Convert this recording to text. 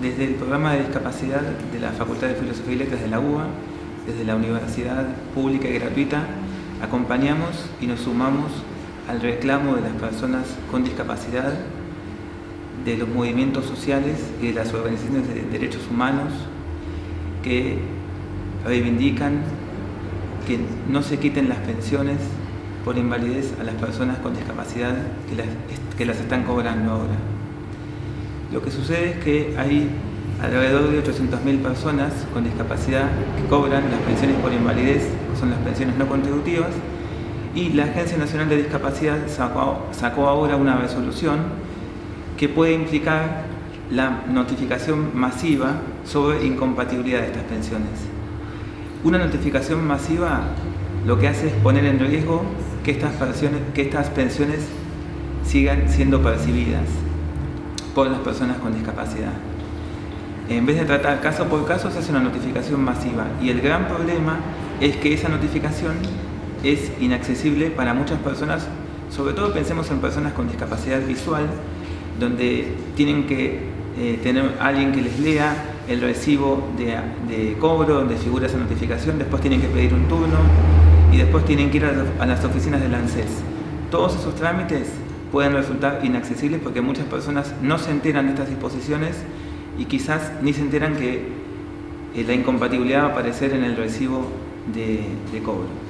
desde el programa de discapacidad de la Facultad de Filosofía y Letras de la UBA, desde la Universidad Pública y Gratuita, acompañamos y nos sumamos al reclamo de las personas con discapacidad, de los movimientos sociales y de las organizaciones de derechos humanos que reivindican que no se quiten las pensiones por invalidez a las personas con discapacidad que las, que las están cobrando ahora. Lo que sucede es que hay alrededor de 800.000 personas con discapacidad que cobran las pensiones por invalidez, que son las pensiones no contributivas, y la Agencia Nacional de Discapacidad sacó, ahora una resolución que puede implicar la notificación masiva sobre incompatibilidad de estas pensiones. Una notificación masiva lo que hace es poner en riesgo que estas pensiones sigan siendo percibidas por las personas con discapacidad. En vez de tratar caso por caso, se hace una notificación masiva y el gran problema es que esa notificación es inaccesible para muchas personas, sobre todo pensemos en personas con discapacidad visual, donde tienen que eh, tener alguien que les lea el recibo de, de, cobro, donde figura esa notificación, después tienen que pedir un turno y después tienen que ir a, a las oficinas del ANSES. Todos esos trámites pueden resultar inaccesibles porque muchas personas no se enteran de estas disposiciones y quizás ni se enteran que eh, la incompatibilidad va a aparecer en el recibo de, de cobro.